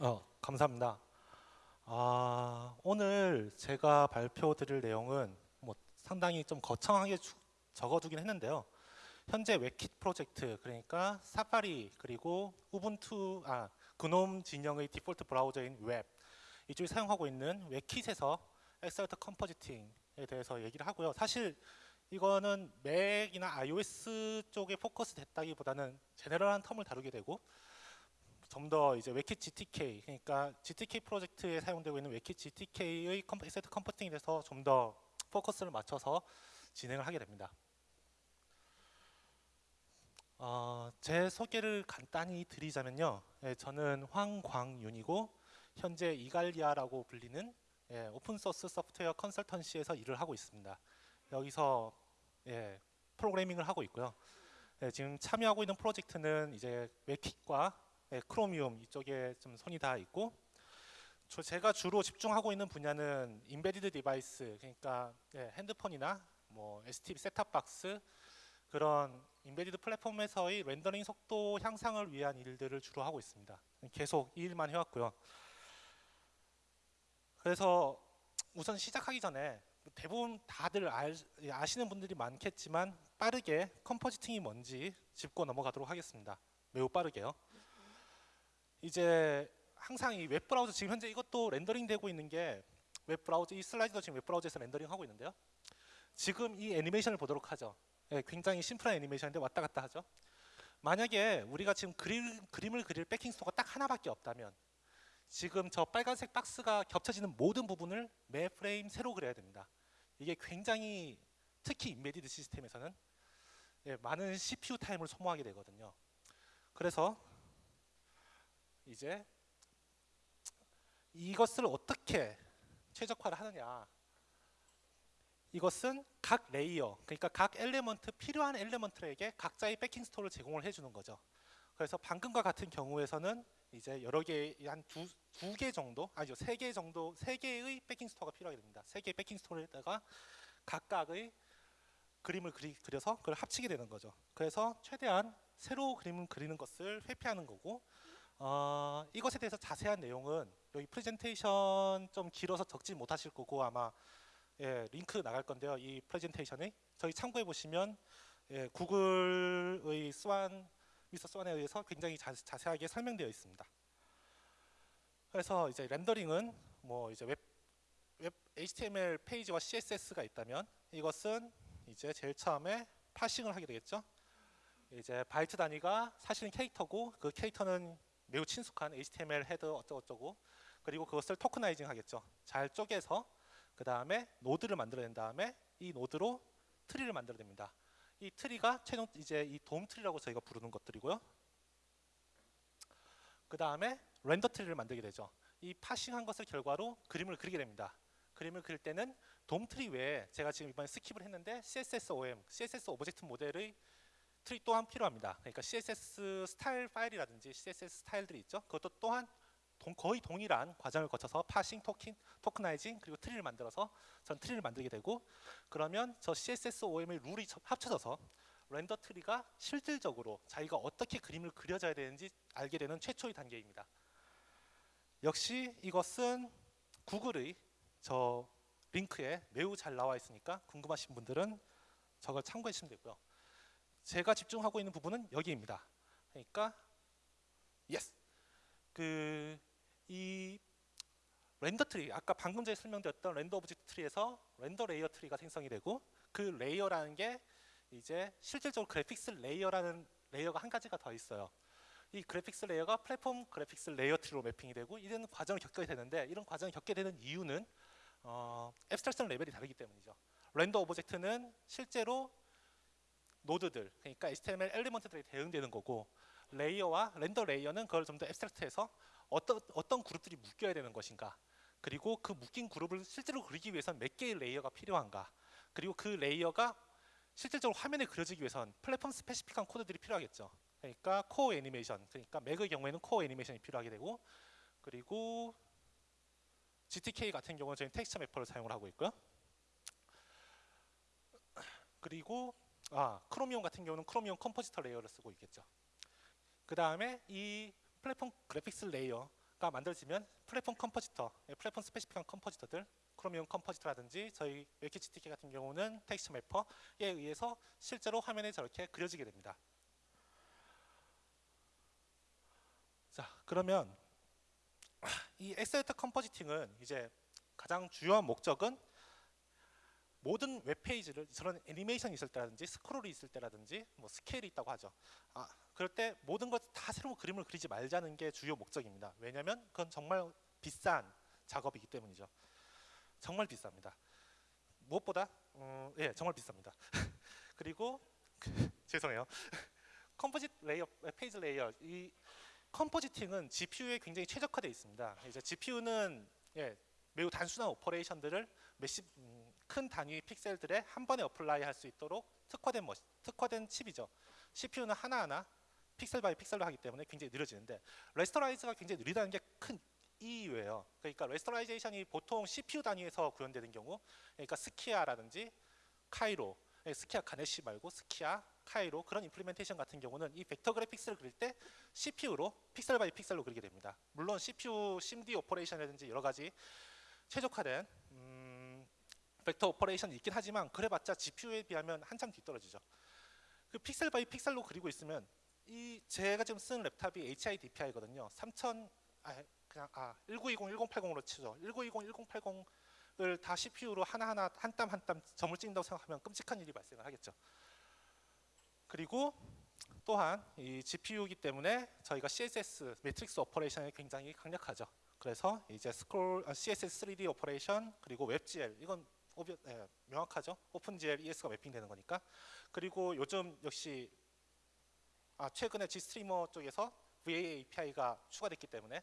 어, 감사합니다. 아, 오늘 제가 발표 드릴 내용은 뭐 상당히 좀 거창하게 주- 적어두긴 했는데요. 현재 WebKit 프로젝트 그러니까 사파리 그리고 우분투 아 GNOME 진영의 디폴트 브라우저인 웹 이쪽이 사용하고 있는 WebKit에서 accelerated compositing에 대해서 얘기를 하고요. 사실 이거는 맥이나 iOS 쪽에 포커스 됐다기보다는 general한 term을 다루게 되고 좀 더 이제 WebKit GTK 그러니까 GTK 프로젝트에 사용되고 있는 웹킷 GTK의 엑셀트 컴포팅에 대해서 좀 더 포커스를 맞춰서 진행을 하게 됩니다. 어, 제 소개를 간단히 드리자면요. 예, 저는 황광윤이고 현재 이갈리아라고 불리는 예, open source 소프트웨어 consultancy에서 일을 하고 있습니다. 여기서 예, 프로그래밍을 하고 있고요. 예, 지금 참여하고 있는 프로젝트는 이제 WebKit과 예, 크로미움 이쪽에 좀 손이 닿아 있고 저 제가 주로 집중하고 있는 분야는 embedded device 그러니까 예, 핸드폰이나 뭐 STB 셋탑박스 그런 embedded 플랫폼에서의 rendering 속도 향상을 위한 일들을 주로 하고 있습니다. 계속 이 일만 해왔고요. 그래서 우선 시작하기 전에 대부분 다들 알, 아시는 분들이 많겠지만 빠르게 compositing이 뭔지 짚고 넘어가도록 하겠습니다. 매우 빠르게요. 이제 항상 이 웹브라우저 지금 현재 이것도 rendering 되고 있는 게 웹브라우저 이 슬라이드도 지금 웹브라우저에서 rendering 하고 있는데요. 지금 이 애니메이션을 보도록 하죠. 예, 굉장히 심플한 애니메이션인데 왔다 갔다 하죠. 만약에 우리가 지금 그림, 그림을 그릴 backing store가 딱 하나밖에 없다면 지금 저 빨간색 박스가 겹쳐지는 모든 부분을 매 프레임 새로 그려야 됩니다. 이게 굉장히 특히 embedded 시스템에서는 예, 많은 CPU time을 소모하게 되거든요. 그래서 이제 이것을 어떻게 최적화를 하느냐? 이것은 각 layer 그러니까 각 element 필요한 element에게 각자의 backing store를 제공을 해주는 거죠. 그래서 방금과 같은 경우에서는 이제 여러 개 한 두 두 개 정도 아니죠 세 개 정도 세 개의 backing store가 필요하게 됩니다. 세 개의 backing store에다가 각각의 그림을 그리, 그려서 그걸 합치게 되는 거죠. 그래서 최대한 새로 그림을 그리는 것을 회피하는 거고 어, 이것에 대해서 자세한 내용은 여기 프레젠테이션 좀 길어서 적지 못하실 거고 아마 예, 링크 나갈 건데요. 이 프레젠테이션이 저희 참고해 보시면 예, 구글의 스완 미스터 스완에 의해서 굉장히 자, 자세하게 설명되어 있습니다. 그래서 이제 렌더링은 뭐 이제 웹, 웹 HTML 페이지와 CSS가 있다면 이것은 이제 제일 처음에 parsing을 하게 되겠죠. 이제 바이트 단위가 사실은 캐릭터고 그 캐릭터는 매우 친숙한 HTML header 어쩌고저쩌고 그리고 그것을 tokenizing 하겠죠. 잘 쪼개서 그 다음에 노드를 만들어낸 다음에 이 노드로 트리를 만들어냅니다. 이 트리가 최종 이제 이 DOM tree라고 저희가 부르는 것들이고요. 그 다음에 render tree를 만들게 되죠. 이 parsing한 것을 결과로 그림을 그리게 됩니다. 그림을 그릴 때는 DOM tree 외에 제가 지금 이번에 skip을 했는데 CSSOM, CSS object model의 트리 또한 필요합니다. 그러니까 CSS 스타일 파일이라든지 CSS 스타일들이 있죠. 그것도 또한 동, 거의 동일한 과정을 거쳐서 parsing, token, tokenizing 그리고 트리를 만들어서 전 트리를 만들게 되고 그러면 저 CSS OM의 룰이 합쳐져서 render tree가 실질적으로 자기가 어떻게 그림을 그려져야 되는지 알게 되는 최초의 단계입니다. 역시 이것은 구글의 저 링크에 매우 잘 나와 있으니까 궁금하신 분들은 저걸 참고해 주시면 되고요. 제가 집중하고 있는 부분은 여기입니다. 그러니까 yes. 그이 render tree 아까 방금 전에 설명드렸던 render object tree에서 render layer tree가 생성이 되고 그 layer라는 게 이제 실질적으로 graphics layer라는 layer가 한 가지가 더 있어요. 이 graphics layer가 platform graphics layer tree로 mapping이 되고 이런 과정을 겪게 되는데 이런 과정을 겪게 되는 이유는 어, abstraction level이 다르기 때문이죠. render object는 실제로 노드들 그러니까 HTML element들이 대응되는 거고 layer와 render layer는 그걸 좀 더 abstract해서 어떤 어떤 그룹들이 묶여야 되는 것인가 그리고 그 묶인 그룹을 실제로 그리기 위해서는 몇 개의 layer가 필요한가 그리고 그 layer가 실질적으로 화면에 그려지기 위해선 platform specific한 코드들이 필요하겠죠. 그러니까 Core Animation 그러니까 맥의 경우에는 Core Animation이 필요하게 되고 그리고 GTK 같은 경우는 저희는 텍스처 매퍼를 사용을 하고 있고요. 그리고 아 Chromium 같은 경우는 Chromium compositor layer를 쓰고 있겠죠 그 다음에 이 platform graphics layer 가 만들어지면 platform compositor, 예, platform specific한 compositor들, Chromium compositor라든지 저희 WebKitGTK 같은 경우는 텍스처 매퍼에 의해서 실제로 화면에 저렇게 그려지게 됩니다. 자, 그러면 이 accelerated compositing은 이제 가장 주요한 목적은 모든 웹페이지를 저런 애니메이션이 있을 때라든지 스크롤이 있을 때라든지 뭐 scale이 있다고 하죠. 아, 그럴 때 모든 것 다 새로운 그림을 그리지 말자는 게 주요 목적입니다. 왜냐하면 그건 정말 비싼 작업이기 때문이죠. 정말 비쌉니다. 무엇보다 음, 예 정말 비쌉니다. 그리고 죄송해요. composite layer page layer 이 compositing은 GPU에 굉장히 최적화되어 있습니다. 이제 GPU는 예, 매우 단순한 operation들을 몇십 음, 큰 단위의 pixel들에 한 번에 apply 할 수 있도록 특화된 머 특화된 칩이죠. CPU는 하나하나 pixel by pixel로 하기 때문에 굉장히 느려지는데 rasterize가 굉장히 느리다는 게 큰 이유예요. 그러니까 rasterization이 보통 CPU 단위에서 구현되는 경우 그러니까 Skia라든지 Cairo 예, Skia Ganesh 말고 Skia Cairo 그런 implementation 같은 경우는 이 vector graphics를 그릴 때 CPU로 pixel by pixel로 그리게 됩니다. 물론 CPU 심디 오퍼레이션이라든지 여러 가지 최적화된 음, vector operation이 있긴 하지만 그래봤자 GPU에 비하면 한참 뒤떨어지죠. 그 pixel by pixel로 그리고 있으면 이 제가 지금 쓰는 laptop이 HI DPI거든요. 3000 아, 그냥 아 1920, 1080으로 치죠. 1920, 1080을 다 CPU로 하나하나 한 땀 한 땀 점을 찍는다고 생각하면 끔찍한 일이 발생을 하겠죠. 그리고 또한 이 GPU이기 때문에 저희가 CSS 매트릭스 오퍼레이션이 굉장히 강력하죠. 그래서 이제 스크롤 아, CSS 3D operation 그리고 WebGL 이건 obvi, 예, 명확하죠. OpenGL ES가 mapping되는 거니까. 그리고 요즘 역시 아, 최근에 GStreamer 쪽에서 VA API가 추가됐기 때문에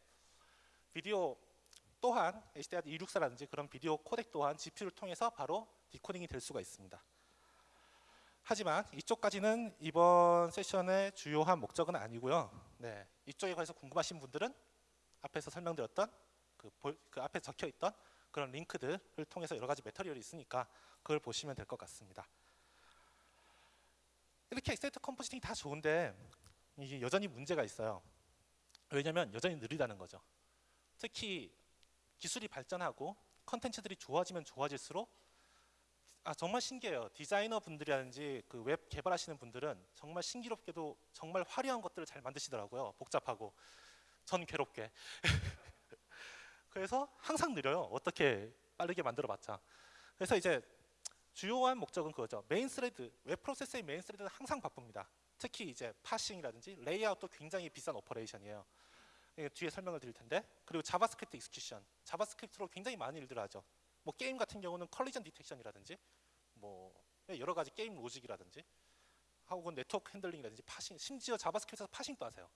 비디오 또한 HDR264라든지 그런 비디오 코덱 또한 GPU를 통해서 바로 decoding이 될 수가 있습니다. 하지만 이쪽까지는 이번 세션의 주요한 목적은 아니고요. 네, 이쪽에 관해서 궁금하신 분들은 앞에서 설명드렸던 그, 그 앞에 적혀 있던 그런 링크들을 통해서 여러 가지 material이 있으니까 그걸 보시면 될 것 같습니다. 이렇게 accelerated compositing이 다 좋은데 이게 여전히 문제가 있어요. 왜냐하면 여전히 느리다는 거죠. 특히 기술이 발전하고 컨텐츠들이 좋아지면 좋아질수록 아 정말 신기해요. 디자이너 분들이라든지 그 웹 개발하시는 분들은 정말 신기롭게도 정말 화려한 것들을 잘 만드시더라고요. 복잡하고 전 괴롭게. 그래서 항상 느려요. 어떻게 빠르게 만들어봤자. 그래서 이제 주요한 목적은 그거죠. main thread, web process의 main thread는 항상 바쁩니다. 특히 이제 parsing이라든지 레이아웃도 굉장히 비싼 operation이에요. 뒤에 설명을 드릴 텐데 그리고 JavaScript execution, JavaScript로 굉장히 많은 일들을 하죠. 뭐 게임 같은 경우는 collision detection이라든지 뭐 여러 가지 게임 logic이라든지 혹은 네트워크 handling이라든지 parsing, 심지어 JavaScript에서 parsing도 하세요.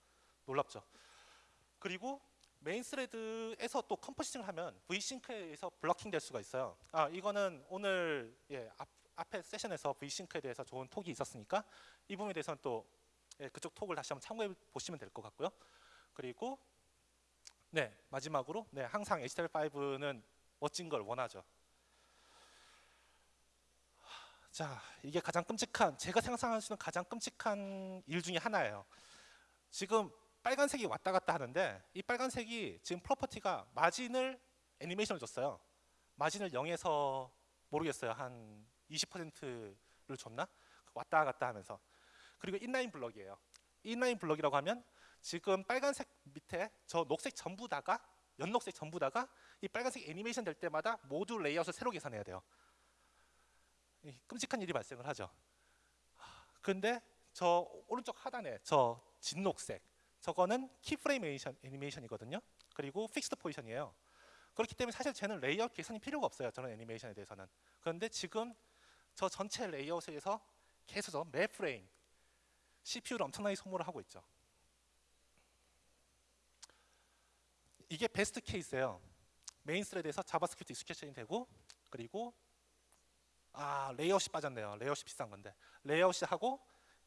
놀랍죠. 그리고 메인 스레드에서 또 컴포지팅을 하면 V싱크에서 블러킹 될 수가 있어요. 아 이거는 오늘 예, 앞, 앞에 세션에서 V-sync에 대해서 좋은 talk이 있었으니까 이 부분에 대해서는 또 예, 그쪽 톡을 다시 한번 참고해 보시면 될 것 같고요. 그리고 네 마지막으로 네 항상 HTML5는 멋진 걸 원하죠. 자 이게 가장 끔찍한 제가 상상할 수 있는 가장 끔찍한 일 중에 하나예요. 지금 빨간색이 왔다 갔다 하는데 이 빨간색이 지금 프로퍼티가 마진을 애니메이션을 줬어요. 마진을 0에서 모르겠어요. 한 20%를 줬나? 왔다 갔다 하면서. 그리고 inline block이에요. inline block이라고 하면 지금 빨간색 밑에 저 녹색 전부 다가 연녹색 전부 다가 이 빨간색 애니메이션 될 때마다 모두 레이아웃을 새로 계산해야 돼요. 끔찍한 일이 발생을 하죠. 근데 저 오른쪽 하단에 저 진녹색 저거는 keyframe animation, animation이거든요. 그리고 fixed position이에요. 그렇기 때문에 사실 쟤는 레이아웃 계산이 필요가 없어요. 저런 애니메이션에 대해서는. 그런데 지금 저 전체 레이아웃에서 계속 매 프레임 CPU를 엄청나게 소모를 하고 있죠. 이게 best case예요. main thread에서 JavaScript execution이 되고 그리고 아 레이아웃이 빠졌네요. 레이아웃이 비싼 건데 레이아웃이 하고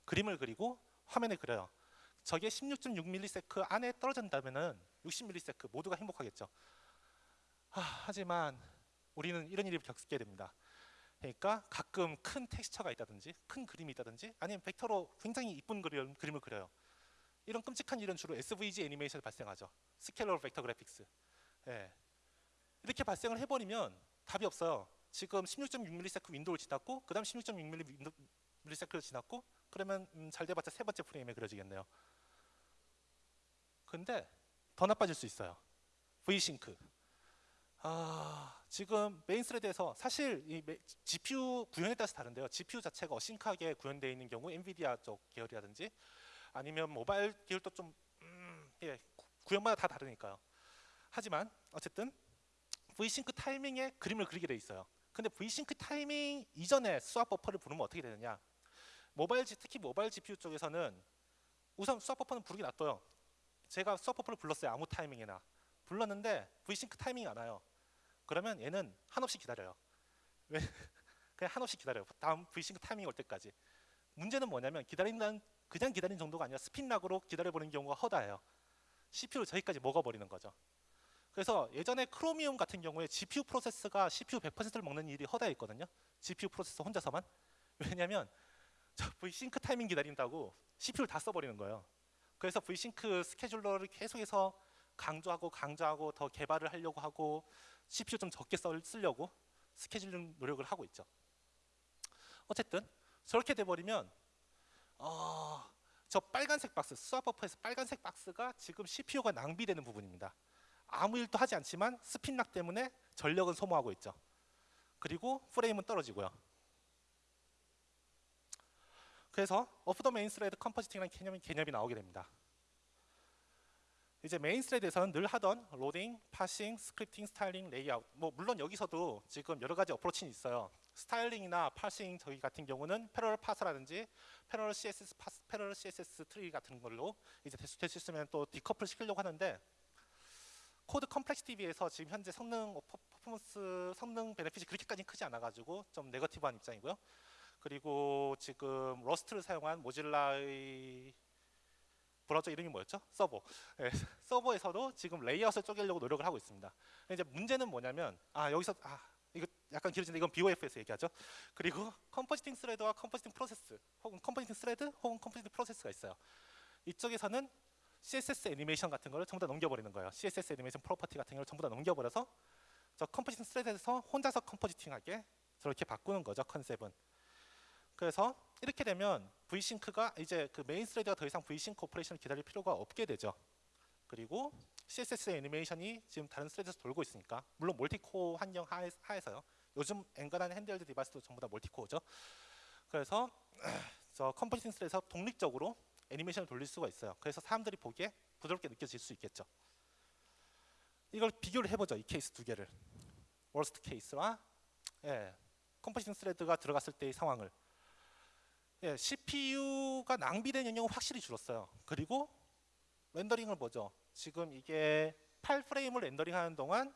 그림을 그리고 화면에 그려요. 저게 16.6ms 안에 떨어진다면은 60ms 모두가 행복하겠죠. 하, 하지만 우리는 이런 일을 겪게 됩니다. 그러니까 가끔 큰 텍스처가 있다든지 큰 그림이 있다든지 아니면 벡터로 굉장히 이쁜 그림, 그림을 그려요. 이런 끔찍한 일은 주로 SVG 애니메이션에 발생하죠. scalable vector graphics. 예. 이렇게 발생을 해버리면 답이 없어요. 지금 16.6ms window를 지났고 그 다음 16.6ms를 지났고 그러면 음, 잘 돼봤자 세 번째 프레임에 그려지겠네요. 근데 더 나빠질 수 있어요. V-sync. 아, 지금 main thread에서 사실 이 메- GPU 구현에 따라서 다른데요. GPU 자체가 async하게 구현되어 있는 경우 엔비디아 쪽 계열이라든지 아니면 모바일 계열도 좀 음, 예, 구- 구현마다 다 다르니까요. 하지만 어쨌든 V-sync 타이밍에 그림을 그리게 돼 있어요. 근데 V-sync 타이밍 이전에 swap buffer를 부르면 어떻게 되느냐? 모바일 특히 모바일 GPU 쪽에서는 우선 swap buffer는 부르기 놔둬요. 제가 swap buffer를 불렀어요. 아무 타이밍이나 불렀는데 V-sync 타이밍이 안 와요. 그러면 얘는 한없이 기다려요. 왜? 그냥 한없이 기다려요. 다음 V-sync 타이밍이 올 때까지. 문제는 뭐냐면 기다린다는 그냥 기다리는 정도가 아니라 spinlock으로 기다려보는 경우가 허다해요. CPU를 저기까지 먹어버리는 거죠. 그래서 예전에 Chromium 같은 경우에 GPU 프로세스가 CPU 100%를 먹는 일이 허다했거든요. GPU 프로세서 혼자서만. 왜냐하면 저 V-sync 타이밍 기다린다고 CPU를 다 써버리는 거예요. 그래서 V-sync scheduler를 계속해서 강조하고 강조하고 더 개발을 하려고 하고 CPU 좀 적게 썰- 쓰려고 scheduling 노력을 하고 있죠. 어쨌든 저렇게 돼버리면 어, 저 빨간색 박스 swap buffer에서 빨간색 박스가 지금 CPU가 낭비되는 부분입니다. 아무 일도 하지 않지만 spinlock 때문에 전력은 소모하고 있죠. 그리고 프레임은 떨어지고요. 그래서 off the main thread compositing이라는 개념이, 개념이 나오게 됩니다. 이제 main thread에서는 늘 하던 로딩, parsing, scripting, styling, 레이아웃 뭐 물론 여기서도 지금 여러 가지 approach는 있어요. styling이나 parsing 저희 같은 경우는 패러럴 파서라든지 패러럴 CSS 파스, 패러럴 CSS 트리 같은 걸로 이제 될수 될 수 있으면 또 decouple 시키려고 하는데 code complexity 비해서 지금 현재 성능 어, per- performance 성능 benefit이 그렇게까지 크지 않아 가지고 좀 negative한 입장이고요. 그리고 지금 Rust를 사용한 Mozilla의 브라우저 이름이 뭐였죠? Servo. 예, Servo에서도 지금 레이아웃을 쪼개려고 노력을 하고 있습니다. 이제 문제는 뭐냐면 아 여기서 아 이거 약간 길어지는데 이건 BOF에서 얘기하죠. 그리고 compositing thread와 compositing process 혹은 compositing thread 혹은 compositing process가 있어요. 이쪽에서는 CSS 애니메이션 같은 거를 전부 다 넘겨버리는 거예요. CSS animation property 같은 걸 전부 다 넘겨버려서 저 compositing thread에서 혼자서 compositing하게 저렇게 바꾸는 거죠 컨셉은. 그래서 이렇게 되면 V싱크가 이제 그 메인 스레드가 더 이상 V싱크 오퍼레이션을 기다릴 필요가 없게 되죠. 그리고 CSS 애니메이션이 지금 다른 thread에서 돌고 있으니까 물론 multi-core 환경 하에, 하에 서요. 요즘 엔간한 handheld device도 전부 다 multi-core죠. 그래서 저 compositing thread에서 독립적으로 애니메이션을 돌릴 수가 있어요. 그래서 사람들이 보기에 부드럽게 느껴질 수 있겠죠. 이걸 비교를 해보죠. 이 케이스 두 개를. worst 케이스와 예, compositing thread가 들어갔을 때의 상황을 예, CPU가 낭비된 영역은 확실히 줄었어요. 그리고 렌더링을 보죠. 지금 이게 8프레임을 렌더링하는 동안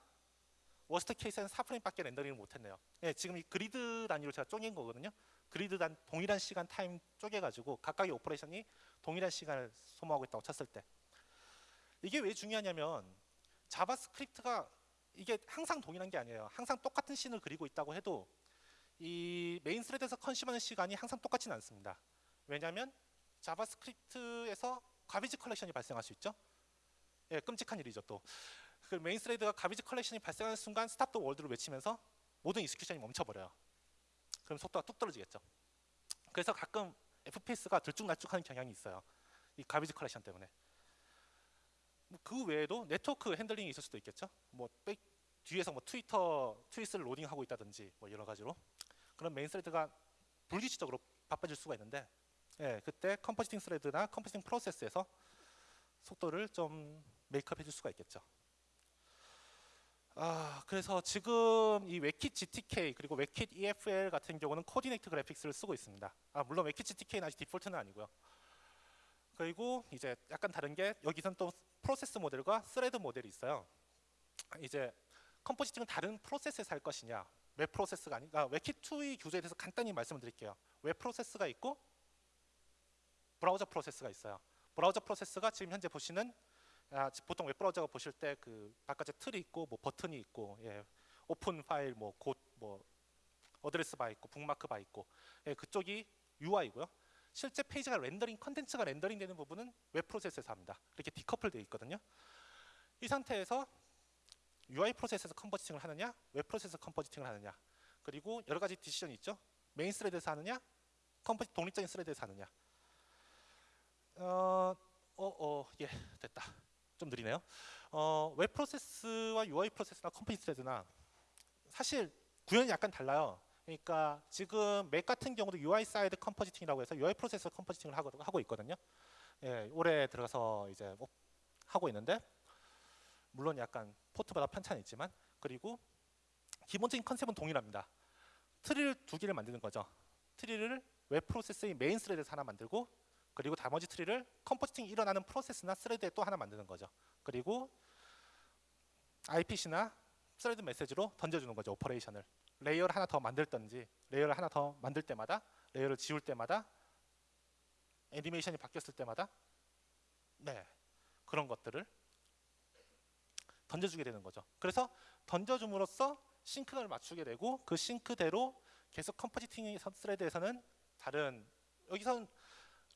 worst 케이스에는 4프레임밖에 렌더링을 못했네요. 예, 지금 이 그리드 단위로 제가 쪼갠 거거든요. 그리드 단 동일한 시간 타임 쪼개가지고 각각의 operation이 동일한 시간을 소모하고 있다고 쳤을 때 이게 왜 중요하냐면 자바스크립트가 이게 항상 동일한 게 아니에요. 항상 똑같은 scene을 그리고 있다고 해도 이 main thread에서 consume하는 시간이 항상 똑같지는 않습니다. 왜냐하면 자바스크립트에서 garbage collection이 발생할 수 있죠. 예, 끔찍한 일이죠 또. 그 main thread가 garbage collection이 발생하는 순간 stop the world를 외치면서 모든 execution이 멈춰버려요. 그럼 속도가 뚝 떨어지겠죠. 그래서 가끔 FPS가 들쭉날쭉하는 경향이 있어요. 이 garbage collection 때문에. 뭐그 외에도 네트워크 handling이 있을 수도 있겠죠. 뭐 백- 뒤에서 뭐 트위터 tweet을 loading하고 있다든지 뭐 여러 가지로 그런 main thread가 불규칙적으로 바빠질 수가 있는데 예, 그때 compositing thread나 compositing 프로세스에서 속도를 좀 make up 해줄 수가 있겠죠. 아, 그래서 지금 이 웨킷 GTK 그리고 웨킷 EFL 같은 경우는 coordinated graphics를 쓰고 있습니다. 아, 물론 웨킷 GTK는 아직 디폴트는 아니고요. 그리고 이제 약간 다른 게 여기선 또 프로세스 모델과 thread 모델이 있어요. 이제 compositing은 다른 프로세스에서 할 것이냐 웹 프로세스가 아니라 WebKit2의 구조에 대해서 간단히 말씀을 드릴게요. 웹 프로세스가 있고 브라우저 프로세스가 있어요. 브라우저 프로세스가 지금 현재 보시는 아, 보통 웹 브라우저가 보실 때 그 바깥에 틀이 있고 뭐 버튼이 있고 예, open file 뭐곧뭐 address bar 있고 bookmark bar 있고 예, 그쪽이 UI고요. 실제 페이지가 렌더링 컨텐츠가 렌더링 되는 부분은 웹 프로세스에서 합니다. 이렇게 decouple 되어 있거든요. 이 상태에서 UI 프로세스에서 compositing을 하느냐, 웹 프로세스 compositing을 하느냐, 그리고 여러 가지 decision이 있죠. main thread에서 하느냐, 컴포지 독립적인 thread에서 하느냐. 어, 어, 어, 예, 됐다. 좀 느리네요. 어, 웹 프로세스와 UI 프로세스나 컴포지 thread나 사실 구현이 약간 달라요. 그러니까 지금 맥 같은 경우도 UI 사이드 컴포지팅이라고 해서 UI 프로세스 compositing을 하고, 하고 있거든요. 예, 올해 들어가서 이제 뭐 하고 있는데 물론 약간 포트마다 편차는 있지만 그리고 기본적인 컨셉은 동일합니다. 트리를 두 개를 만드는 거죠. 트리를 웹 프로세스의 main thread에서 하나 만들고 그리고 나머지 트리를 compositing이 일어나는 프로세스나 thread에 또 하나 만드는 거죠. 그리고 IPC나 thread 메시지로 던져주는 거죠. operation을. layer를 하나 더 만들든지 layer를 하나 더 만들 때마다 layer를 지울 때마다 애니메이션이 바뀌었을 때마다 네 그런 것들을 던져주게 되는 거죠. 그래서 던져줌으로써 sync를 맞추게 되고 그 sync대로 계속 compositing thread에서는 다른 여기서는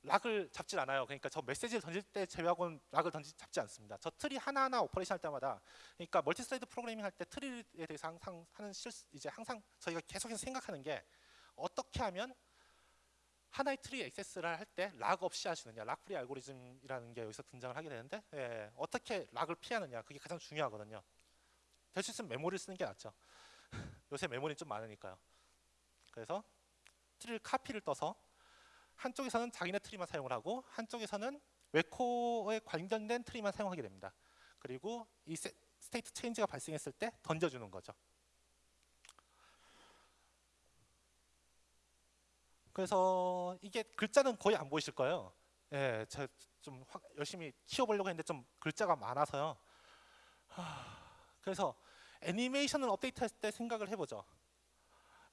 lock을 잡질 않아요. 그러니까 저 메시지를 던질 때 제외하고는 lock을 던지 잡지 않습니다. 저 트리 하나하나 operation 할 때마다 그러니까 multi thread 프로그래밍 할 때 트리에 대해서 항상 하는 실 이제 항상 저희가 계속해서 생각하는 게 어떻게 하면 하나의 트리 액세스를 할 때 lock 없이 하느냐 lock free 알고리즘이라는 게 여기서 등장을 하게 되는데 예, 어떻게 lock을 피하느냐 그게 가장 중요하거든요. 될 수 있으면 메모리를 쓰는 게 낫죠. 요새 메모리 좀 많으니까요. 그래서 트리를 카피를 떠서 한쪽에서는 자기네 트리만 사용을 하고 한쪽에서는 WebCore에 관련된 트리만 사용하게 됩니다. 그리고 이 세, state change가 발생했을 때 던져주는 거죠. 그래서 이게 글자는 거의 안 보이실 거예요. 예, 제좀 열심히 키워보려고 했는데 좀 글자가 많아서요. 하, 그래서 애니메이션을 업데이트할 때 생각을 해보죠.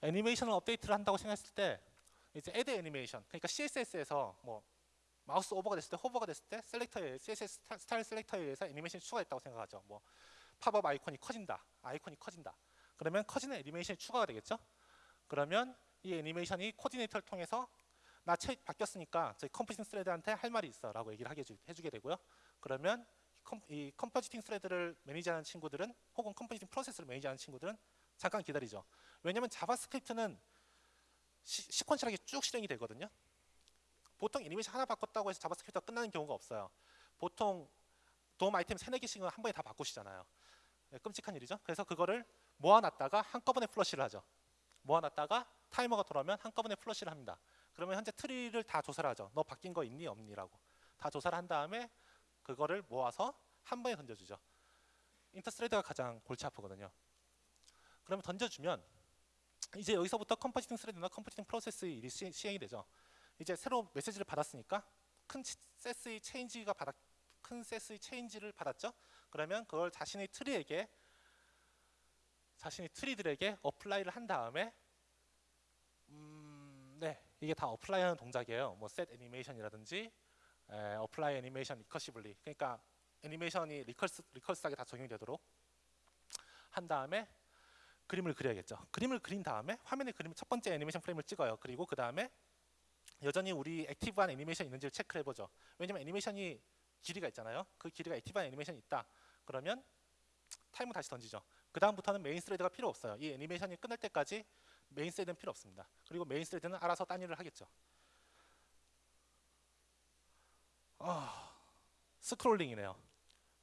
애니메이션을 업데이트를 한다고 생각했을 때 이제 add animation 그러니까 CSS에서 뭐 mouse over가 됐을 때 hover가 됐을 때 selector에 CSS 스타일 셀렉터에 의해서 애니메이션이 추가됐다고 생각하죠. 뭐 팝업 아이콘이 커진다. 아이콘이 커진다. 그러면 커지는 애니메이션이 추가가 되겠죠. 그러면 이 애니메이션이 코디네이터를 통해서 나 책 바뀌었으니까 저희 compositing thread한테 할 말이 있어 라고 얘기를 하게 해주게 되고요. 그러면 컴, 이 compositing thread를 manage하는 친구들은 혹은 compositing 프로세스를 manage하는 친구들은 잠깐 기다리죠. 왜냐하면 자바스크립트는 시, sequential하게 쭉 실행이 되거든요. 보통 애니메이션 하나 바꿨다고 해서 자바스크립트가 끝나는 경우가 없어요. 보통 DOM 아이템 세네 개씩은 한 번에 다 바꾸시잖아요. 네, 끔찍한 일이죠. 그래서 그거를 모아놨다가 한꺼번에 flush를 하죠. 모아놨다가 타이머가 돌아오면 한꺼번에 flush를 합니다. 그러면 현재 트리를 다 조사를 하죠. 너 바뀐 거 있니 없니라고. 다 조사를 한 다음에 그거를 모아서 한 번에 던져주죠. inter-thread가 가장 골치 아프거든요. 그러면 던져주면 이제 여기서부터 compositing thread나 compositing 프로세스의 일이 시, 시행이 되죠. 이제 새로 메시지를 받았으니까 큰 세스의 체인지가 받았 큰 세스의 체인지를 받았죠. 그러면 그걸 자신의 tree에게 자신의 tree들에게 apply를 한 다음에 음, 네 이게 다 apply하는 동작이에요. 뭐 set 애니메이션이라든지 apply 애니메이션 recursively 그러니까 애니메이션이 recurse, recurse하게 다 적용이 되도록 한 다음에 그림을 그려야겠죠. 그림을 그린 다음에 화면에 그림 첫 번째 애니메이션 프레임을 찍어요. 그리고 그 다음에 여전히 우리 active한 애니메이션이 있는지를 체크를 해보죠. 왜냐면 애니메이션이 길이가 있잖아요. 그 길이가 active한 애니메이션이 있다. 그러면 time을 다시 던지죠. 그 다음부터는 main thread가 필요 없어요. 이 애니메이션이 끝날 때까지 main thread는 필요 없습니다. 그리고 main thread는 알아서 딴 일을 하겠죠. 아, scrolling이네요.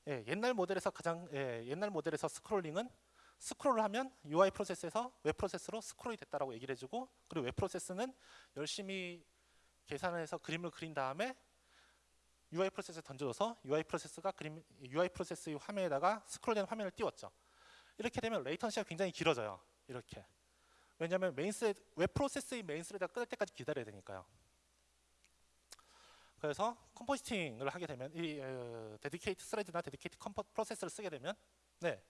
예, 옛날 모델에서 가장 예, 옛날 모델에서 scrolling은 스크롤을 하면 UI 프로세스에서 웹 프로세스로 스크롤이 됐다라고 얘기를 해주고 그리고 웹 프로세스는 열심히 계산을 해서 그림을 그린 다음에 UI 프로세스에 던져줘서 UI 프로세스가 그림 UI 프로세스의 화면에다가 스크롤된 화면을 띄웠죠. 이렇게 되면 latency가 굉장히 길어져요. 이렇게. 왜냐하면 main thread, 웹 프로세스의 main thread가 끝날 때까지 기다려야 되니까요. 그래서 compositing을 하게 되면 이 어, dedicated thread나 dedicated compo 프로세스를 쓰게 되면 네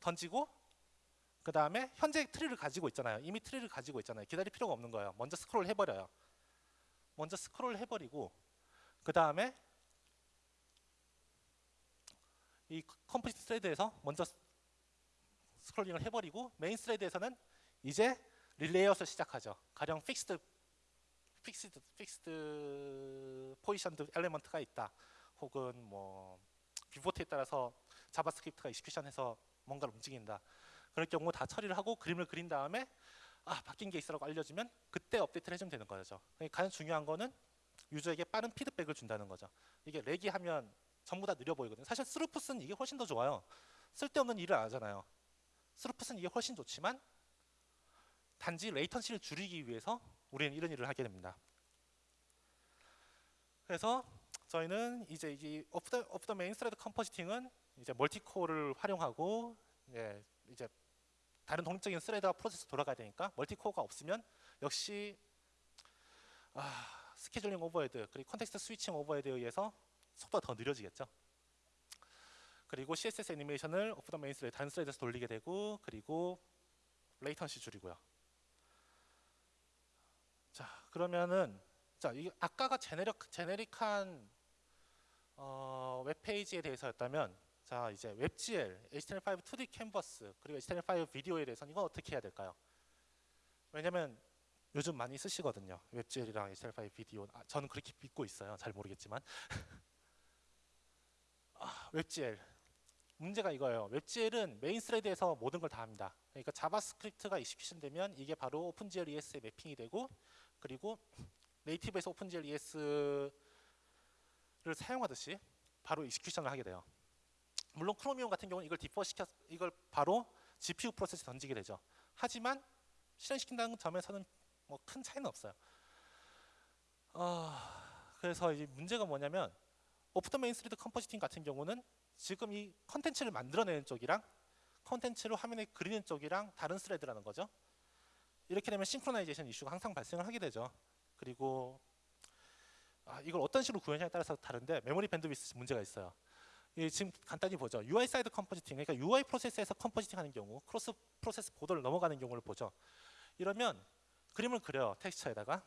던지고 그 다음에 현재 tree를 가지고 있잖아요. 이미 tree를 가지고 있잖아요. 기다릴 필요가 없는 거예요. 먼저 스크롤 해버려요. 먼저 스크롤 해버리고 그 다음에 이 composite thread에서 먼저 scrolling을 해버리고 main thread에서는 이제 relayout을 시작하죠. 가령 fixed fixed fixed positioned element가 있다. 혹은 뭐 viewport에 따라서 JavaScript가 execution해서 뭔가를 움직인다. 그럴 경우 다 처리를 하고 그림을 그린 다음에 아 바뀐 게 있어라고 알려주면 그때 업데이트를 해주면 되는 거죠. 그러니까 가장 중요한 거는 유저에게 빠른 피드백을 준다는 거죠. 이렇게 하면 전부 다 느려 보이거든요. 사실 throughput은 이게 훨씬 더 좋아요. 쓸데없는 일을 안 하잖아요. throughput은 이게 훨씬 좋지만 단지 latency를 줄이기 위해서 우리는 이런 일을 하게 됩니다. 그래서 저희는 이제 이 off the main thread compositing은 이제 multicore를 활용하고 예, 이제 다른 독립적인 thread와 프로세스 돌아가야 되니까 multicore가 없으면 역시 아, scheduling overhead 그리고 context switching overhead에 의해서 속도가 더 느려지겠죠. 그리고 CSS 애니메이션을 off the main thread 다른 thread에서 돌리게 되고 그리고 latency 줄이고요. 자 그러면은 자 이게 아까가 generic generic한 어, 웹페이지에 대해서였다면 자 이제 WebGL, HTML5 2D 캔버스 그리고 HTML5 비디오에 대해서는 이건 어떻게 해야 될까요? 왜냐면 요즘 많이 쓰시거든요. WebGL이랑 HTML5 비디오. 아, 저는 그렇게 믿고 있어요. 잘 모르겠지만. 아, WebGL. 문제가 이거예요. WebGL은 main thread에서 모든 걸 다 합니다. 그러니까 JavaScript가 execution 되면 이게 바로 OpenGL ES에 mapping이 되고 그리고 native에서 OpenGL ES를 사용하듯이 바로 execution을 하게 돼요. 물론 Chromium 같은 경우는 이걸 defer 시켜 이걸 바로 GPU 프로세스에 던지게 되죠. 하지만 실행시킨다는 점에서는 뭐 큰 차이는 없어요. 어, 그래서 이제 문제가 뭐냐면 off the main thread compositing 같은 경우는 지금 이 컨텐츠를 만들어내는 쪽이랑 컨텐츠를 화면에 그리는 쪽이랑 다른 thread라는 거죠. 이렇게 되면 synchronization 이슈가 항상 발생을 하게 되죠. 그리고 아, 이걸 어떤 식으로 구현하냐에 따라서 다른데 메모리 bandwidth 문제가 있어요. 이 지금 간단히 보죠. UI side compositing, 그러니까 UI 프로세스에서 compositing 하는 경우, cross process border를 넘어가는 경우를 보죠. 이러면 그림을 그려요. texture에다가.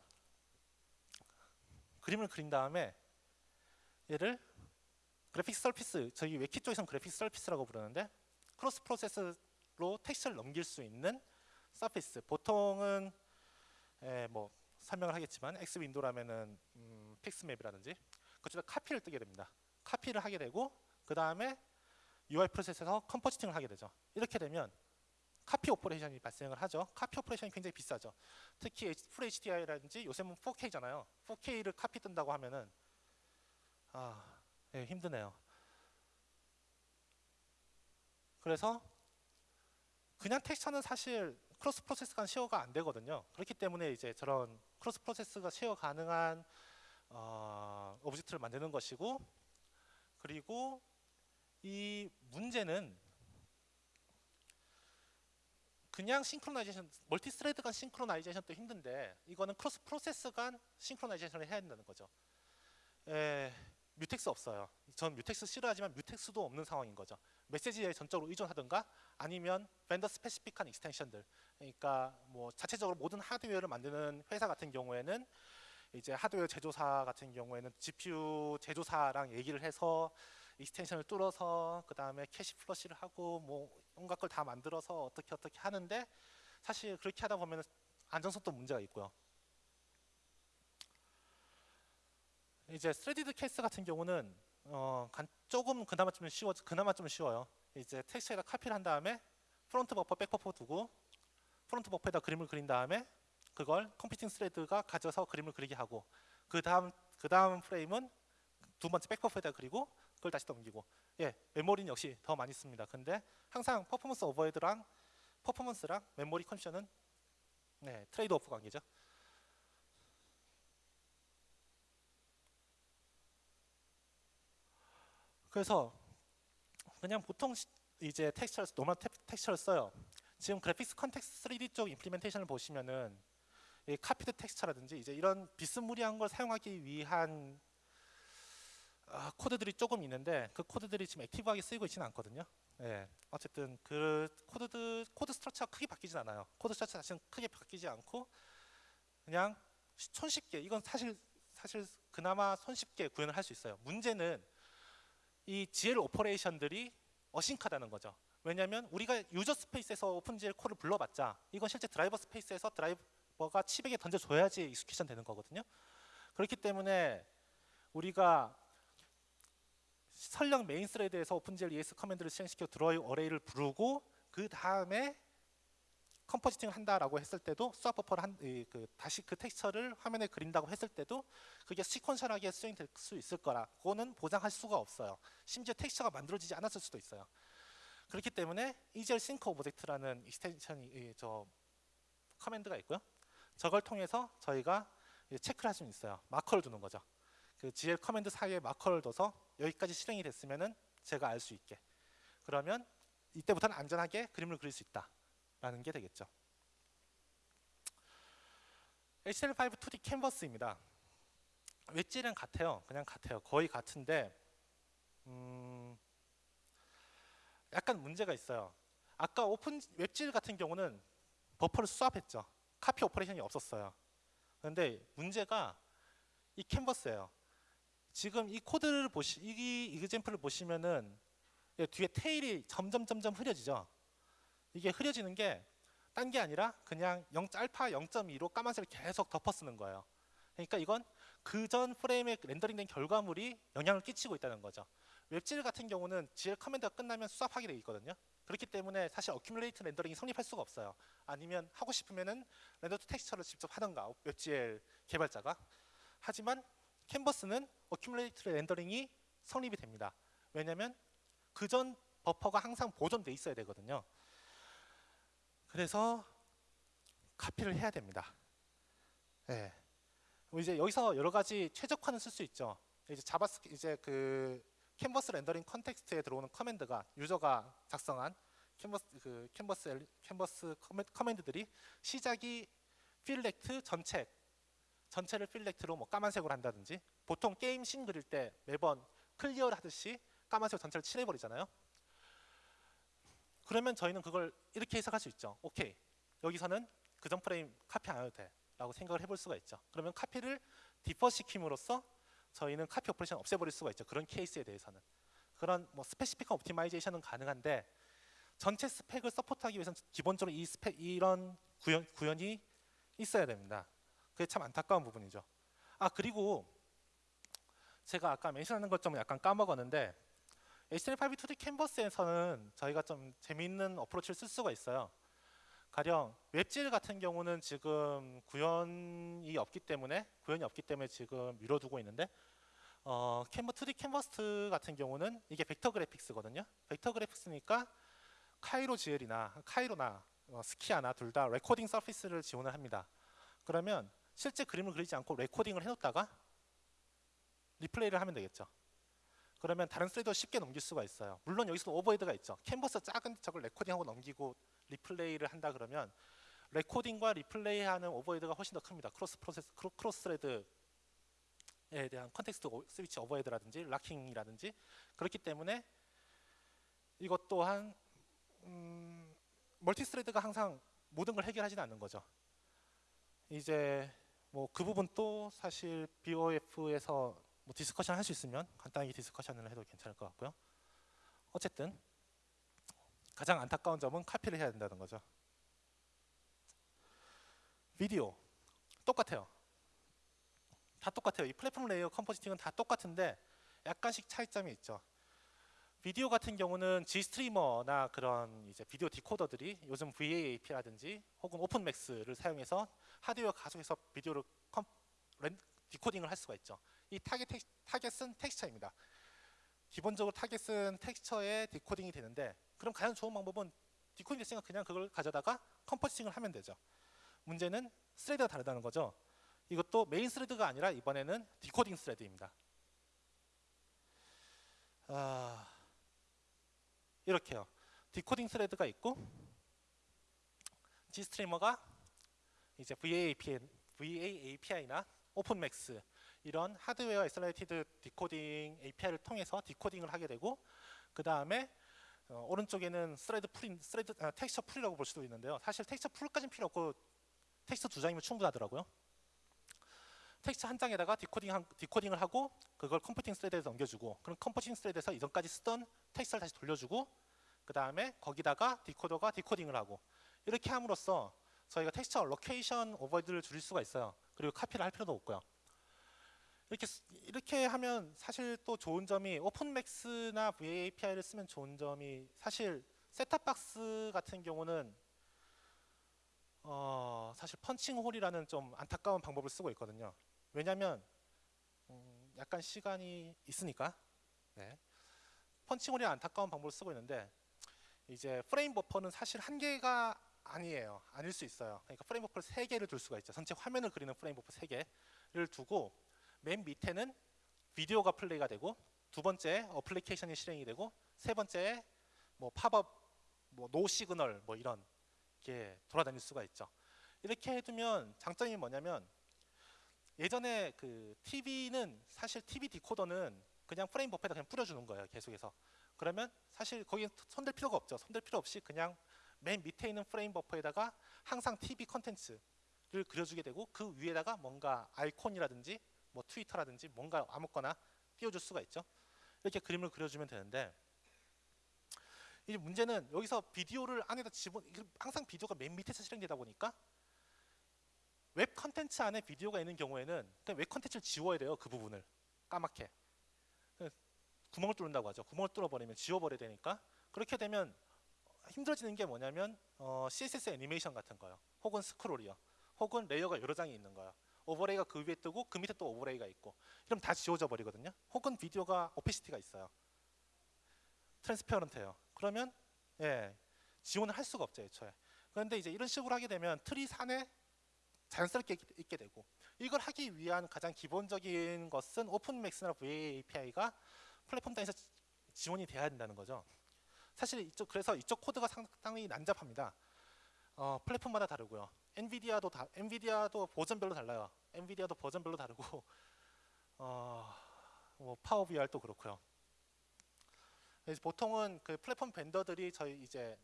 그림을 그린 다음에 얘를 graphic surface, 저희 WebKit 쪽에서는 graphic surface라고 부르는데 cross process로 texture를 넘길 수 있는 surface. 보통은 에, 뭐 설명을 하겠지만 X 윈도라면은 음, pixmap이라든지 그쪽에다 카피를 뜨게 됩니다. 카피를 하게 되고 그 다음에 UI 프로세스에서 compositing을 하게 되죠. 이렇게 되면 카피 operation이 발생을 하죠. 카피 operation이 굉장히 비싸죠. 특히 full HD라든지 요새는 4K잖아요. 4K를 카피 뜬다고 하면은 아, 예, 힘드네요. 그래서 그냥 texture는 사실 cross process가 share가 안 되거든요. 그렇기 때문에 이제 저런 cross process가 share 가능한 어, object를 만드는 것이고 그리고 이 문제는 그냥 synchronization, multi thread 간 synchronization도 힘든데 이거는 cross process 간 synchronization을 해야 된다는 거죠. 에, mutex 없어요. 전 mutex 싫어하지만 mutex도 없는 상황인 거죠. 메시지에 전적으로 의존하든가 아니면 vendor specific한 extension들. 그러니까 뭐 자체적으로 모든 하드웨어를 만드는 회사 같은 경우에는 이제 하드웨어 제조사 같은 경우에는 GPU 제조사랑 얘기를 해서 extension을 뚫어서 그 다음에 cache flush를 하고 뭐 온갖 걸 다 만들어서 어떻게 어떻게 하는데 사실 그렇게 하다 보면 안정성도 문제가 있고요. 이제 threaded 케이스 같은 경우는 어, 간, 조금 그나마 좀 쉬워 그나마 좀 쉬워요. 이제 텍스트에다 카피를 한 다음에 front 버퍼, back 버퍼 두고 front 버퍼에다 그림을 그린 다음에 그걸 compositing thread가 가져서 그림을 그리게 하고 그 다음 그 다음 프레임은 두 번째 back 버퍼에다 그리고 그걸 다시 넘기고 예 메모리는 역시 더 많이 씁니다. 근데 항상 퍼포먼스 overhead랑 퍼포먼스랑 메모리 컨디션은 네 trade off 관계죠. 그래서 그냥 보통 시- 이제 텍스처를 노멀 텍- 텍스처를 써요. 지금 Graphics Context 3D 쪽 implementation을 보시면은 이 copied texture라든지 이제 이런 비스무리한 걸 사용하기 위한 아, 코드들이 조금 있는데 그 코드들이 지금 active하게 쓰이고 있지는 않거든요. 예. 어쨌든 그 코드들 코드 structure가 크게 바뀌진 않아요. 코드 structure 자체는 크게 바뀌지 않고 그냥 손쉽게 이건 사실 사실 그나마 손쉽게 구현을 할 수 있어요. 문제는 이 GL operation들이 async하다는 거죠. 왜냐하면 우리가 유저 스페이스에서 오픈GL 콜을 불러봤자 이건 실제 driver space에서 드라이브 뭐가 칩에게 던져줘야지 execution 되는 거거든요. 그렇기 때문에 우리가 설령 메인 스레드에서 오픈GL ES 커맨드를 실행시켜 draw array를 부르고 그 다음에 compositing을 한다라고 했을 때도 swap buffer를 한, 이, 그 다시 그 텍스처를 화면에 그린다고 했을 때도 그게 sequential하게 수행될 수 있을 거라 그거는 보장할 수가 없어요. 심지어 텍스처가 만들어지지 않았을 수도 있어요. 그렇기 때문에 EGL sync object라는 extension이 이, 저 command가 있고요. 저걸 통해서 저희가 체크를 할 수 있어요. 마커를 두는 거죠. 그 GL command 사이에 마커를 둬서 여기까지 실행이 됐으면은 제가 알 수 있게. 그러면 이때부터는 안전하게 그림을 그릴 수 있다 라는 게 되겠죠. HTML5 2D 캔버스입니다. WebGL이랑 같아요. 그냥 같아요. 거의 같은데 음, 약간 문제가 있어요. 아까 오픈 WebGL 같은 경우는 버퍼를 swap했죠. 카피 operation이 없었어요. 그런데 문제가 이 캔버스예요. 지금 이 코드를 보시 이 example을 보시면은 예, 뒤에 tail이 점점 점점 흐려지죠. 이게 흐려지는 게 딴 게 아니라 그냥 0 알파 0.2로 까만색을 계속 덮어 쓰는 거예요. 그러니까 이건 그 전 프레임에 rendering된 결과물이 영향을 끼치고 있다는 거죠. WebGL 같은 경우는 GL command가 끝나면 swap하게 돼 있거든요. 그렇기 때문에 사실 accumulate rendering이 성립할 수가 없어요. 아니면 하고 싶으면은 render to texture를 직접 하던가 WebGL 개발자가 하지만 캔버스는 accumulate rendering이 성립이 됩니다. 왜냐하면 그 전 버퍼가 항상 보존돼 있어야 되거든요. 그래서 카피를 해야 됩니다. 네. 이제 여기서 여러 가지 최적화는 쓸 수 있죠. 이제 JavaScr 이제 그 캔버스 rendering context에 들어오는 command가 user가 작성한 캔버스 그 캔버스 el- 캔버스 comman- command들이 시작이 fillRect 전체 전체를 fillRect로 뭐 까만색으로 한다든지 보통 게임 신 그릴 때 매번 clear를 하듯이 까만색 전체를 칠해 버리잖아요. 그러면 저희는 그걸 이렇게 해석할 수 있죠. 오케이. 여기서는 그 전 프레임 카피 안 해도 돼 라고 생각을 해볼 수가 있죠. 그러면 카피를 defer 시킴으로써 저희는 카피 operation 없애버릴 수가 있죠. 그런 케이스에 대해서는 그런 뭐 specific한 optimization은 가능한데 전체 스펙을 support하기 위해서는 기본적으로 이 스펙 이런 구현, 구현이 있어야 됩니다. 그게 참 안타까운 부분이죠. 아 그리고 제가 아까 mention하는 것 좀 약간 까먹었는데 HTML5 2D 캔버스에서는 저희가 좀 재미있는 approach를 쓸 수가 있어요. 가령 WebGL 같은 경우는 지금 구현이 없기 때문에 구현이 없기 때문에 지금 미뤄두고 있는데 어, 캔버 2D 캔버스 같은 경우는 이게 벡터 graphics거든요. 벡터 그래픽스니까 카이로 GL이나 카이로나 어, Skia나 둘 다 recording surface를 지원을 합니다. 그러면 실제 그림을 그리지 않고 recording을 해놓다가 replay를 하면 되겠죠. 그러면 다른 스레이더 쉽게 넘길 수가 있어요. 물론 여기서 overhead가 있죠. 캔버스 작은 저걸 recording하고 넘기고 replay를 한다 그러면 recording과 replay하는 overhead가 훨씬 더 큽니다. cross process cro, cross thread에 대한 context o- switch overhead라든지 locking이라든지 그렇기 때문에 이것 또한 음, multi thread가 항상 모든 걸 해결하지는 않는 거죠. 이제 뭐 그 부분 또 사실 BOF에서 뭐 discussion 할 수 있으면 간단하게 discussion을 해도 괜찮을 것 같고요. 어쨌든 가장 안타까운 점은 카피를 해야 된다는 거죠. 비디오 똑같아요. 다 똑같아요. 이 플랫폼 layer compositing은 다 똑같은데 약간씩 차이점이 있죠. 비디오 같은 경우는 GStreamer나 그런 이제 비디오 decoder들이 요즘 VAAPI라든지 혹은 OpenMAX를 사용해서 하드웨어 가속해서 비디오를 com, ren, decoding을 할 수가 있죠. 이 타겟 텍, 타겟은 텍스처입니다. 기본적으로 target은 texture에 decoding이 되는데 그럼 가장 좋은 방법은 decoding 됐으니까 그냥 그걸 가져다가 compositing을 하면 되죠. 문제는 thread가 다르다는 거죠. 이것도 main thread가 아니라 이번에는 decoding thread입니다. 아, 이렇게요. 디코딩 스레드가 있고 G 스트리머가 이제 VAAPI, VAAPI나 OpenMAX 이런 hardware accelerated decoding API를 통해서 decoding을 하게 되고 그 다음에 어, 오른쪽에는 thread pool인 thread 아, texture pool이라고 볼 수도 있는데요. 사실 texture pool까지는 필요 없고 텍스처 두 장이면 충분하더라고요. texture 한 장에다가 decoding 한, decoding을 하고 그걸 compositing thread에 넘겨주고 그럼 compositing thread에서 이전까지 쓰던 texture를 다시 돌려주고 그 다음에 거기다가 decoder가 decoding을 하고 이렇게 함으로써 저희가 texture allocation overhead를 줄일 수가 있어요. 그리고 copy를 할 필요도 없고요. 이렇게 쓰- 이렇게 하면 사실 또 좋은 점이 OpenMAX나 VAAPI를 쓰면 좋은 점이 사실 셋탑박스 같은 경우는 어, 사실 punching hole이라는 좀 안타까운 방법을 쓰고 있거든요. 왜냐하면 음, 약간 시간이 있으니까 네. punching hole이 안타까운 방법을 쓰고 있는데 이제 frame buffer는 사실 한 개가 아니에요. 아닐 수 있어요. 그러니까 frame buffer를 세 개를 둘 수가 있죠. 전체 화면을 그리는 frame buffer 세 개를 두고 맨 밑에는 비디오가 플레이가 되고 두 번째 application이 실행이 되고 세 번째 뭐 팝업 뭐노 시그널 뭐 이런 게 돌아다닐 수가 있죠. 이렇게 해두면 장점이 뭐냐면 예전에 그 TV는 사실 TV 디코더는 그냥 프레임 버퍼에다 그냥 뿌려주는 거예요. 계속해서. 그러면 사실 거기 손댈 필요가 없죠. 손댈 필요 없이 그냥 맨 밑에 있는 frame buffer에다가 항상 TV 컨텐츠를 그려주게 되고 그 위에다가 뭔가 아이콘이라든지 뭐 트위터라든지 뭔가 아무거나 띄워줄 수가 있죠. 이렇게 그림을 그려주면 되는데 이제 문제는 여기서 비디오를 안에다 집어 항상 비디오가 맨 밑에서 실행되다 보니까 웹 컨텐츠 안에 비디오가 있는 경우에는 웹 컨텐츠를 지워야 돼요 그 부분을. 까맣게. 그 구멍을 뚫는다고 하죠. 구멍을 뚫어버리면 지워버려야 되니까. 그렇게 되면 힘들어지는 게 뭐냐면 어, CSS 애니메이션 같은 거요. 혹은 스크롤이요. 혹은 layer가 여러 장이 있는 거예요 overlay가 그 위에 뜨고 그 밑에 또 overlay가 있고 그럼 다 지워져 버리거든요 혹은 비디오가 opacity가 있어요 transparent예요 그러면 예 지원을 할 수가 없죠 애초에 그런데 이제 이런 식으로 하게 되면 틀이 산에 자연스럽게 있- 있게 되고 이걸 하기 위한 가장 기본적인 것은 OpenMAX나 VAAPI가 플랫폼 단에서 지- 지원이 돼야 된다는 거죠. 사실 이쪽 그래서 이쪽 코드가 상당히 난잡합니다. 어, 플랫폼마다 다르고요. NVIDIA도 다 NVIDIA도 버전별로 달라요. NVIDIA도 버전별로 다르고 어, 뭐 PowerVR도 그렇고요. 그래서 보통은 그 플랫폼 vendor들이 저희 이제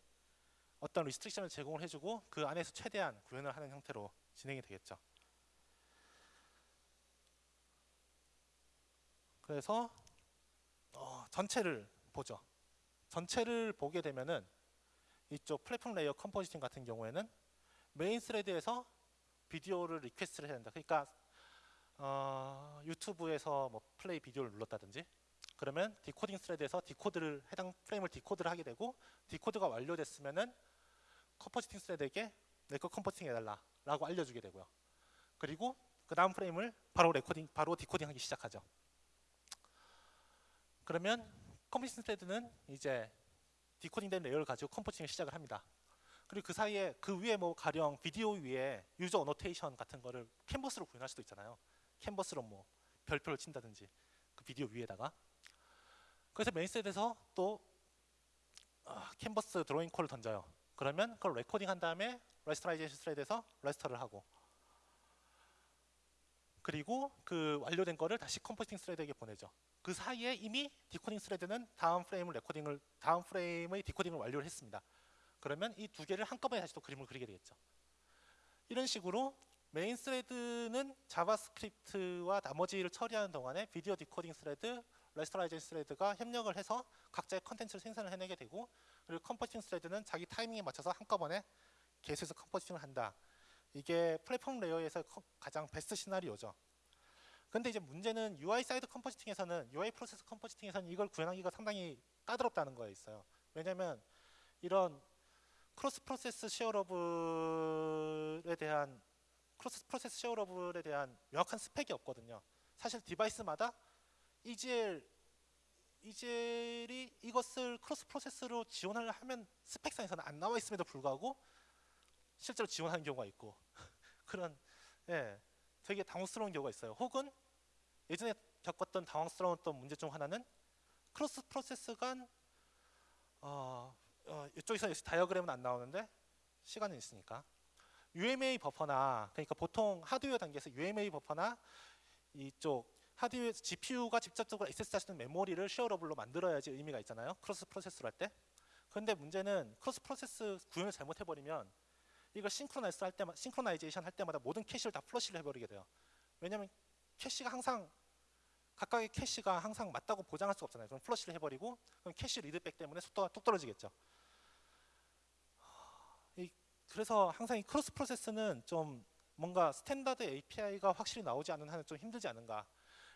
어떤 restriction을 제공을 해주고 그 안에서 최대한 구현을 하는 형태로 진행이 되겠죠. 그래서 어, 전체를 보죠. 전체를 보게 되면은 이쪽 플랫폼 layer compositing 같은 경우에는 main thread에서 비디오를 request를 해야 된다. 그러니까 어, 유튜브에서 뭐 play video를 눌렀다든지 그러면 decoding thread에서 decode를 해당 프레임을 decode를 하게 되고 decode가 완료됐으면은 compositing thread에게 내 거 compositing 해달라 라고 알려주게 되고요. 그리고 그 다음 프레임을 바로 recording, 바로 decoding 하기 시작하죠. 그러면 컴포지팅 스레드는 이제 디코딩된 레이어를 가지고 컴포팅을 시작을 합니다. 그리고 그 사이에 그 위에 뭐 가령 비디오 위에 user annotation 같은 거를 캔버스로 구현할 수도 있잖아요. 캔버스로 뭐 별표를 친다든지 그 비디오 위에다가 그래서 main thread에서 또 아, canvas drawing call을 던져요. 그러면 그걸 recording 한 다음에 rasterization thread에서 raster를 하고 그리고 그 완료된 거를 다시 compositing thread에게 보내죠. 그 사이에 이미 decoding thread는 다음 프레임을 recording을 다음 프레임의 decoding을 완료를 했습니다. 그러면 이 두 개를 한꺼번에 다시 또 그림을 그리게 되겠죠. 이런 식으로 main thread는 JavaScript와 나머지를 처리하는 동안에 video decoding thread, rasterization thread가 협력을 해서 각자의 컨텐츠를 생산을 해내게 되고 그리고 compositing thread는 자기 타이밍에 맞춰서 한꺼번에 계속해서 compositing을 한다. 이게 플랫폼 layer에서 커- 가장 베스트 시나리오죠. 근데 이제 문제는 UI 사이드 컴포지팅에서는 UI 프로세스 컴포지팅에서는 이걸 구현하기가 상당히 까다롭다는 거에 있어요. 왜냐하면 이런 cross process shareable에 대한 cross process shareable에 대한 명확한 스펙이 없거든요. 사실 device마다 EGL EGL이 이것을 cross process로 지원을 하면 스펙상에서는 안 나와 있음에도 불구하고 실제로 지원하는 경우가 있고 그런 예 되게 당혹스러운 경우가 있어요. 혹은 예전에 겪었던 당황스러운 또 문제 중 하나는 cross process 간 어, 어, 이쪽에서 역시 다이어그램은 안 나오는데 시간은 있으니까 UMA 버퍼나 그러니까 보통 하드웨어 단계에서 UMA 버퍼나 이쪽 하드웨어 GPU가 직접적으로 있는 메모리를 shareable로 만들어야지 의미가 있잖아요. cross process를 할 때. 그런데 문제는 cross process 구현을 잘못해버리면 이걸 synchronize 할 때마다 synchronization 할 때마다 모든 캐시를 다 flush를 해버리게 돼요. 왜냐하면 캐시가 항상 각각의 캐시가 항상 맞다고 보장할 수가 없잖아요. 그럼 flush를 해버리고 그럼 cache readback 때문에 속도가 뚝 떨어지겠죠. 이 그래서 항상 이 cross process는 좀 뭔가 standard API가 확실히 나오지 않는 한은 좀 힘들지 않은가.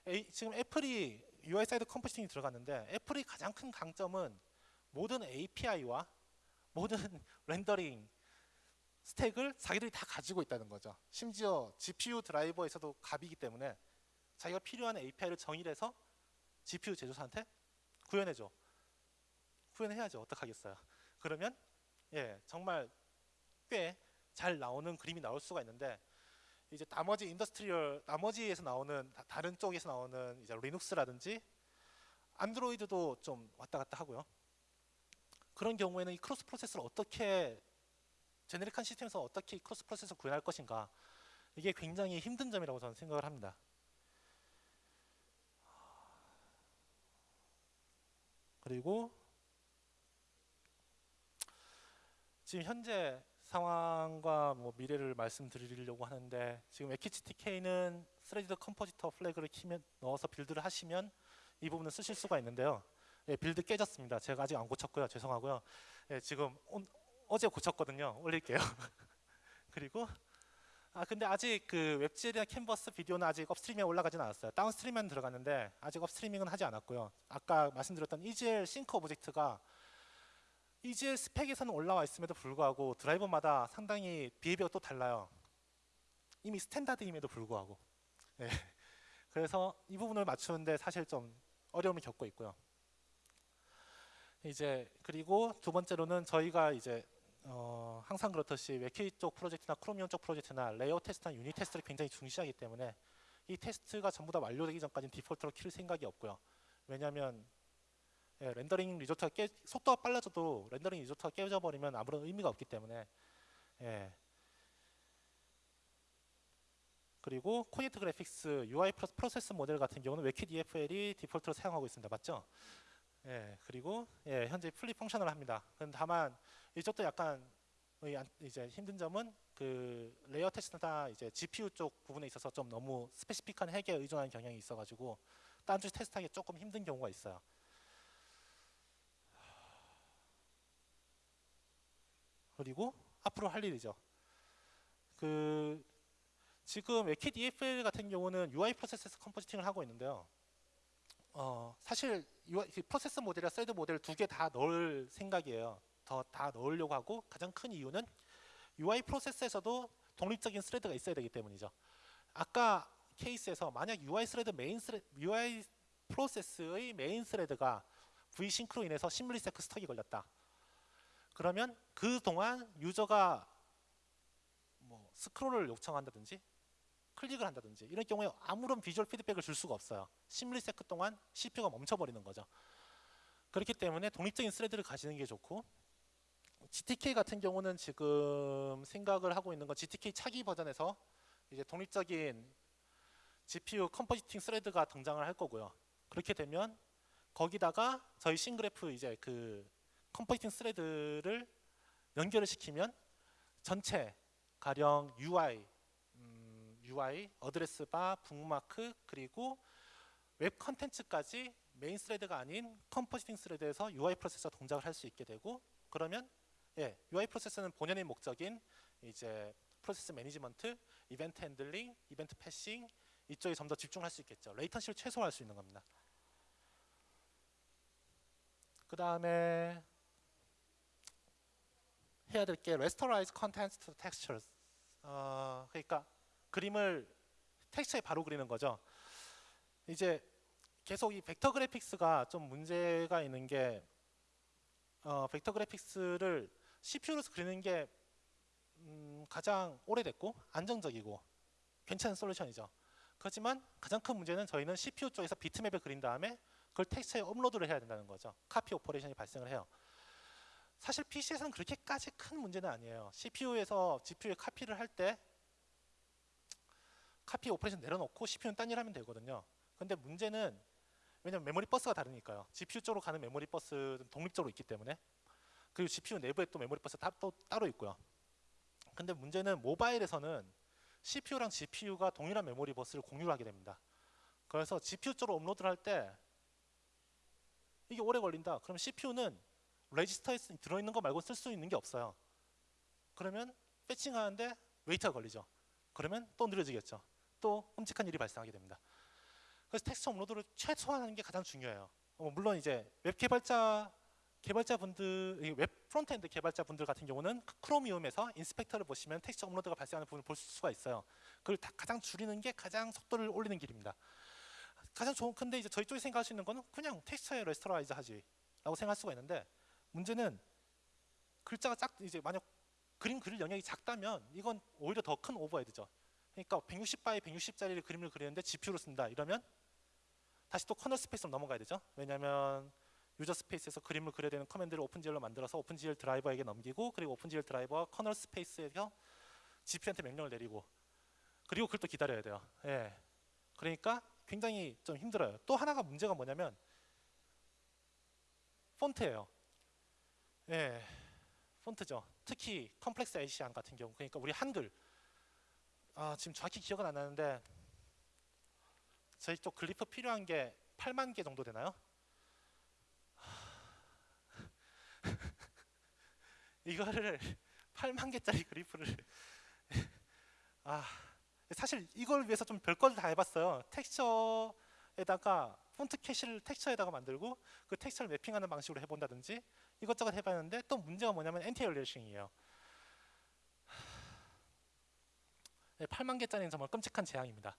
에이- 지금 애플이 UI 사이드 컴포지팅이 들어갔는데 애플이 가장 큰 강점은 모든 API와 모든 렌더링 스택을 자기들이 다 가지고 있다는 거죠. 심지어 GPU 드라이버에서도 갑이기 때문에 자기가 필요한 API를 정의해서 GPU 제조사한테 구현해줘. 구현해야죠. 어떡하겠어요. 그러면 예 정말 꽤 잘 나오는 그림이 나올 수가 있는데 이제 나머지 industry 나머지에서 나오는 다- 다른 쪽에서 나오는 이제 리눅스라든지 안드로이드도 좀 왔다 갔다 하고요. 그런 경우에는 이 cross process를 어떻게 generic한 시스템에서 어떻게 이 cross process를 구현할 것인가 이게 굉장히 힘든 점이라고 저는 생각을 합니다. 그리고 지금 현재 상황과 뭐 미래를 말씀드리려고 하는데 지금 GTK는 threaded compositor flag를 키면 넣어서 빌드를 하시면 이 부분을 쓰실 수가 있는데요. 예, 빌드 깨졌습니다. 제가 아직 안 고쳤고요. 죄송하고요. 예, 지금 온- 어제 고쳤거든요. 올릴게요. 그리고 아 근데 아직 그 WebGL이나 캔버스 비디오는 아직 upstreaming에 올라가진 않았어요. downstream만 들어갔는데 아직 upstreaming은 하지 않았고요. 아까 말씀드렸던 EGL sync object가 EGL 스펙에서는 올라와 있음에도 불구하고 드라이버마다 상당히 behavior가 또 달라요. 이미 standard임에도 불구하고. 네. 그래서 이 부분을 맞추는데 사실 좀 어려움을 겪고 있고요. 이제 그리고 두 번째로는 저희가 이제 어, 항상 그렇듯이 WebKit 쪽 프로젝트나 Chromium 쪽 프로젝트나 layout test나 unit test를 굉장히 중시하기 때문에 이 테스트가 전부 다 완료되기 전까지는 디폴트로 킬 생각이 없고요. 왜냐하면 예, rendering result가 깨, 속도가 빨라져도 rendering result가 깨져 버리면 아무런 의미가 없기 때문에 예. 그리고 Coordinated Graphics UI 프로- 프로세스 모델 같은 경우는 WebKit EFL이 디폴트로 사용하고 있습니다. 맞죠? 예, 그리고 예, 현재 fully functional 합니다. 다만 이쪽도 약간 이제 힘든 점은 그 layout test나 이제 GPU 쪽 부분에 있어서 좀 너무 specific한 hack에 의존하는 경향이 있어가지고 쪽 테스트하기 조금 힘든 경우가 있어요. 그리고 앞으로 할 일이죠. 그 지금 WebKit EFL 같은 경우는 UI 프로세스 컴포지팅을 하고 있는데요. 어, 사실 UI, 그 process model이랑 threaded model 두 개 다 넣을 생각이에요. 더 다 넣으려고 하고 가장 큰 이유는 UI 프로세스에서도 독립적인 thread가 있어야 되기 때문이죠. 아까 케이스에서 만약 UI thread main thre- UI 프로세스의 main thread가 V-sync로 인해서 16 millisec stall이 걸렸다. 그러면 그 동안 유저가 뭐 스크롤을 요청한다든지 클릭을 한다든지 이런 경우에 아무런 visual feedback을 줄 수가 없어요. 16 millisec 동안 CPU가 멈춰버리는 거죠. 그렇기 때문에 독립적인 thread를 가지는 게 좋고 GTK 같은 경우는 지금 생각을 하고 있는 건 GTK 차기 버전에서 이제 독립적인 GPU 컴포지팅 스레드가 등장을 할 거고요. 그렇게 되면 거기다가 저희 scene graph 이제 그 compositing thread를 연결을 시키면 전체 가령 UI, 음, UI, address bar, 북마크 그리고 웹 컨텐츠까지 main thread가 아닌 compositing thread에서 UI 프로세스 동작을 할 수 있게 되고 그러면 예, UI 프로세스는 본연의 목적인 이제 process management, event handling, event passing 이쪽에 좀 더 집중할 수 있겠죠. latency를 최소화할 수 있는 겁니다. 그 다음에 해야 될 게 Rasterize Contents to Textures. 어, 그러니까 그림을 텍스처에 바로 그리는 거죠. 이제 계속 이 vector graphics가 좀 문제가 있는 게 어, vector graphics를 CPU로서 그리는 게 음, 가장 오래됐고 안정적이고 괜찮은 솔루션이죠. 그렇지만 가장 큰 문제는 저희는 CPU 쪽에서 비트맵을 그린 다음에 그걸 텍스처에 업로드를 해야 된다는 거죠. copy operation이 발생을 해요. 사실 PC에서는 그렇게까지 큰 문제는 아니에요. CPU에서 GPU에 카피를 할 때 copy operation 내려놓고 CPU는 딴 일 하면 되거든요. 근데 문제는 왜냐면 메모리 버스가 다르니까요. GPU 쪽으로 가는 메모리 버스는 독립적으로 있기 때문에 그리고 GPU 내부에 또 메모리 버스 다, 또 따로 있고요. 근데 문제는 모바일에서는 CPU랑 GPU가 동일한 메모리 버스를 공유를 하게 됩니다. 그래서 GPU 쪽으로 업로드를 할 때 이게 오래 걸린다. 그럼 CPU는 레지스터에 쓰- 들어있는 거 말고 쓸 수 있는 게 없어요. 그러면 fetching하는데 wait가 걸리죠. 그러면 또 느려지겠죠. 또 끔찍한 일이 발생하게 됩니다. 그래서 texture 업로드를 최소화하는 게 가장 중요해요. 어, 물론 이제 웹 개발자 개발자 분들, 이 웹 frontend 개발자 분들 같은 경우는 그 Chromium에서 inspector를 보시면 texture 업로드가 발생하는 부분을 볼 수가 있어요. 그걸 다 가장 줄이는 게 가장 속도를 올리는 길입니다. 가장 좋은 근데 이제 저희 쪽이 생각할 수 있는 거는 그냥 texture에 rasterize 하지라고 생각할 수가 있는데 문제는 글자가 작 이제 만약 그림 그릴 영역이 작다면 이건 오히려 더 큰 overhead죠. 그러니까 160 by 160짜리 그림을 그리는데 GPU로 쓴다 이러면 다시 또 kernel space로 넘어가야 되죠. 왜냐하면 user space에서 그림을 그려야 되는 command를 OpenGL로 만들어서 OpenGL 드라이버에게 넘기고 그리고 OpenGL 드라이버가 kernel space에서 GPU한테 명령을 내리고 그리고 그걸 또 기다려야 돼요. 예. 그러니까 굉장히 좀 힘들어요. 또 하나가 문제가 뭐냐면 폰트예요. 예. 폰트죠. 특히 complex Asian 같은 경우 그러니까 우리 한글 아, 지금 정확히 기억은 안 나는데 저희 쪽 glyph 필요한 게 8만 개 정도 되나요? 이거를 8만 개짜리 glyph를 아 사실 이걸 위해서 좀 별걸 다 해봤어요. 텍스처 에다가 폰트 cache를 texture에다가 만들고 그 texture를 mapping하는 방식으로 해본다든지 이것저것 해봤는데 또 문제가 뭐냐면 anti-aliasing이에요. 8만 개짜리는 정말 끔찍한 재앙입니다.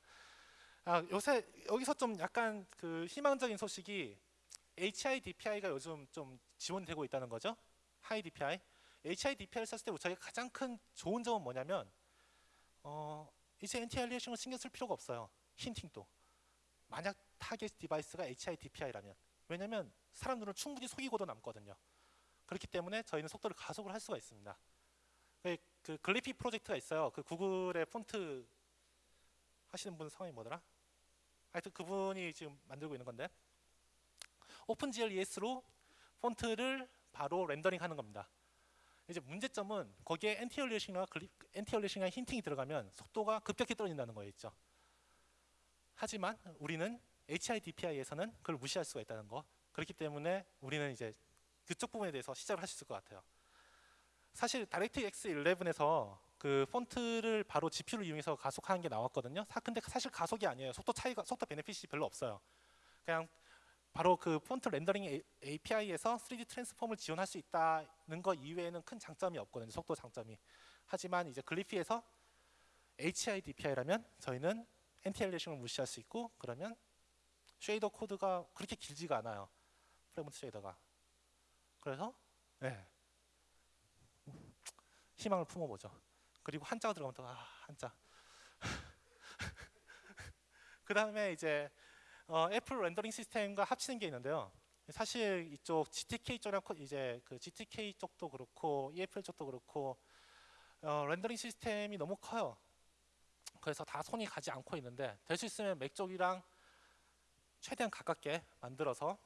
아, 요새 여기서 좀 약간 그 희망적인 소식이 HIDPI가 요즘 좀 지원되고 있다는 거죠. HIDPI. HIDPI를 썼을 때 저희가 가장 큰 좋은 점은 뭐냐면 어, 이제 anti-aliasing을 신경 쓸 필요가 없어요. hinting도. 만약 target device가 HIDPI라면 왜냐면 사람 눈을 충분히 속이고도 남거든요. 그렇기 때문에 저희는 속도를 가속을 할 수가 있습니다. 그, 그 GLyphy 프로젝트가 있어요. 그 구글의 폰트 하시는 분 성함이 뭐더라? 하여튼 그분이 지금 만들고 있는 건데 OpenGL ES로 폰트를 바로 rendering 하는 겁니다. 이제 문제점은 거기에 엔티얼리싱과 엔티얼리싱과 힌팅이 들어가면 속도가 급격히 떨어진다는 거에 있죠. 하지만 우리는 HIDPI에서는 그걸 무시할 수가 있다는 거. 그렇기 때문에 우리는 이제 그쪽 부분에 대해서 시작을 있을 것 같아요. 사실 다이렉트X 11에서 그 폰트를 바로 GPU를 이용해서 가속하는 게 나왔거든요. 사, 근데 사실 가속이 아니에요. 속도 차이가 속도 베네핏이 별로 없어요. 그냥 바로 그 폰트 렌더링 API에서 3D 트랜스폼을 지원할 수 있다는 것 이외에는 큰 장점이 없거든요. 속도 장점이. 하지만 이제 GLyphy에서 HIDPI라면 저희는 anti-aliasing을 무시할 수 있고 그러면 shader 코드가 그렇게 길지가 않아요. fragment shader가. 그래서 네. 희망을 품어보죠. 그리고 한자가 들어가면 또 아, 한자. 그 다음에 이제 어, 애플 rendering 시스템과 합치는 게 있는데요. 사실 이쪽 GTK 쪽이랑 이제 그 GTK 쪽도 그렇고 EFL 쪽도 그렇고 어, rendering 시스템이 너무 커요. 그래서 다 손이 가지 않고 있는데 될 수 있으면 맥 쪽이랑 최대한 가깝게 만들어서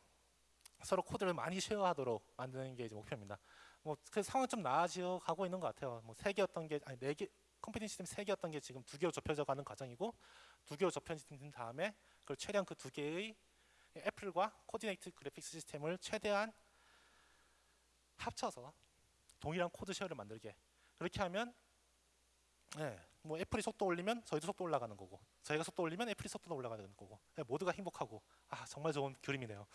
서로 코드를 많이 share하도록 만드는 게 이제 목표입니다. 뭐 그 상황 좀 나아져 가고 있는 것 같아요. 뭐 세 개였던 게 아니 네개 compositing 시스템 세 개였던 게 지금 두 개로 좁혀져 가는 과정이고 두 개로 좁혀진 다음에 그걸 최대한 그 두 개의 애플과 coordinated 그래픽 시스템을 최대한 합쳐서 동일한 코드 share를 만들게 그렇게 하면 네, 뭐 애플이 속도 올리면 저희도 속도 올라가는 거고 저희가 속도 올리면 애플이 속도도 올라가는 거고 네, 모두가 행복하고 아 정말 좋은 그림이네요.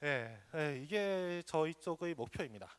네, 네, 이게 저희 쪽의 목표입니다.